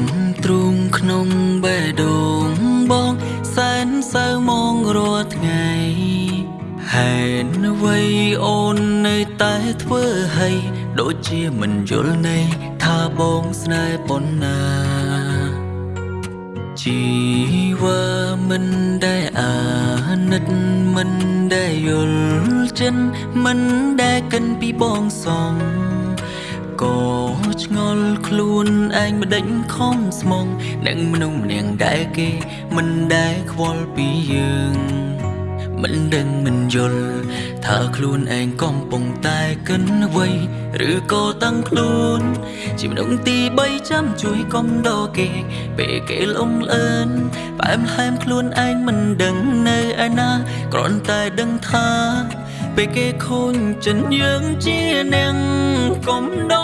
មទ្រូងក្នុងបេះដូងបងសែនសើមងរាល់ថ្ងៃហេតុអ្វីអូននៅតែធ្វើឲ្យដូចជាមិនយល់នៃថាបងស្នេហ៍ប៉ុណ្ណាជីវ៉ាមិនដែលអាណិតមិនដែលយល់ចិត្តមិនដែលកិនពីបងសង ក៏ឆ្ងល់ខ្លួនឯងមិនដេញខំស្មងនឹងមនុស្សម្នាក់ដែលគេមិនដែលខ្វល់ពីយើងមិនដឹងមិនយល់ថាខ្លួនឯងកំពុងតែកិនអ្វីឬក៏តាំងខ្លួនជាមនុស្សទី3ចាំជួយកុំដកគេ ពេលគេលំអឿនផ្អែមល្ហែមខ្លួនឯងមិនដឹងនៅឯណាគ្រាន់តែដឹងថា ពេលគេខូនចិនយើងជាអ្នកកំដរ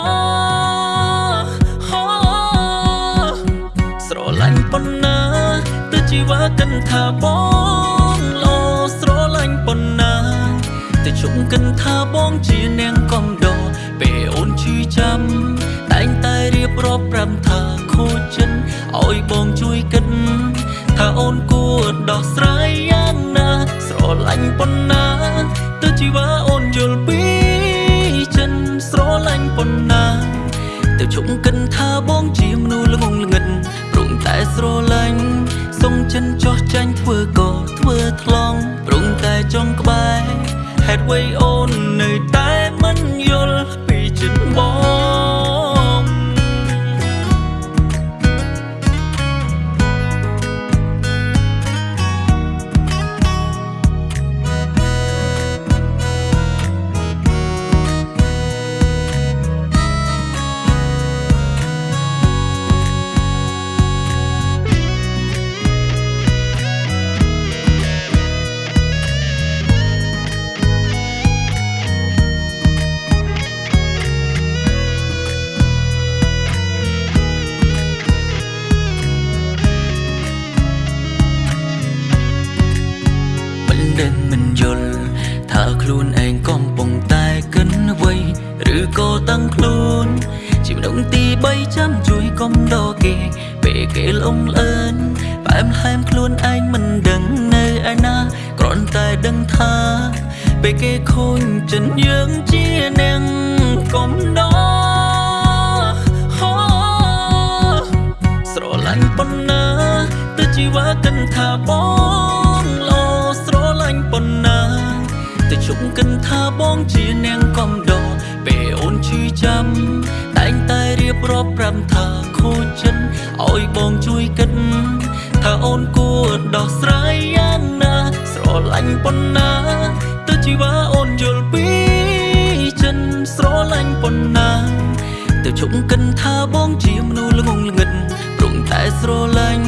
កិនថាបងលោស្រឡាញ់ប៉ុណ្ណាទៅជុំកិនថាបងជាអ្នកកំដរពេលអូនឈឺចាំតែងតែរៀបរាប់ប្រាប់ថាខូចចិនឲ្យបងជួយគិតថាអូនគួរដោះស្រាយយ៉ាងណាស្រឡាញ់ប៉ុណ្ណាទៅជីវ៉ាអូនយល់ពីចិនស្រឡាញ់ប៉ុណ្ណាទៅជុំកិនថាបងជាមនុស្សល្ងងល្ងិតព្រមតែស្រឡាញ់សុំ ចិនចោះចាញ់ធ្វើក៏ធ្វើថ្លង់ព្រមតែចង់ក្បែរហេតុអ្វីអូននៅតែមិនយល់ពីចិនបង ដឹងមិនយល់ថាខ្លួនឯងកំពុងតែកិនអ្វីឬក៏តាំងខ្លួនជាមនុស្សទី3ចាំជួយកុំដកគេពេលគេលំអឿនផ្អែមល្ហែមខ្លួនឯងមិនដឹងនៅឯណាគ្រាន់តែដឹងថាពេលគេខូនចិនយើងជាអ្នកកំដរហោស្រឡាញ់ប៉ុណ្ណាទៅជីវ៉ាកិនថាបង បងជាអ្នកកំដរពេលអូនឈឺចាំតែងតែរៀបរាប់ប្រាប់ថាខូចចិត្តឲ្យបងជួយគិតថាអូនគួរដោះស្រាយយ៉ាងណាស្រឡាញ់ប៉ុណ្ណាទៅជីវ៉ាអូនយល់ពីចិនស្រឡាញ់ប៉ុណ្ណាទៅជុំកិនថាបងជាមនុស្សល្ងងល្ងិតព្រមតែស្រឡាញ់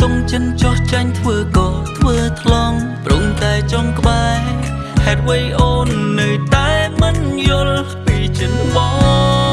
សុំចិនចោះចាញ់ធ្វើក៏ តុអ្វីអូននៅតែមិនយល់ពីចិនបង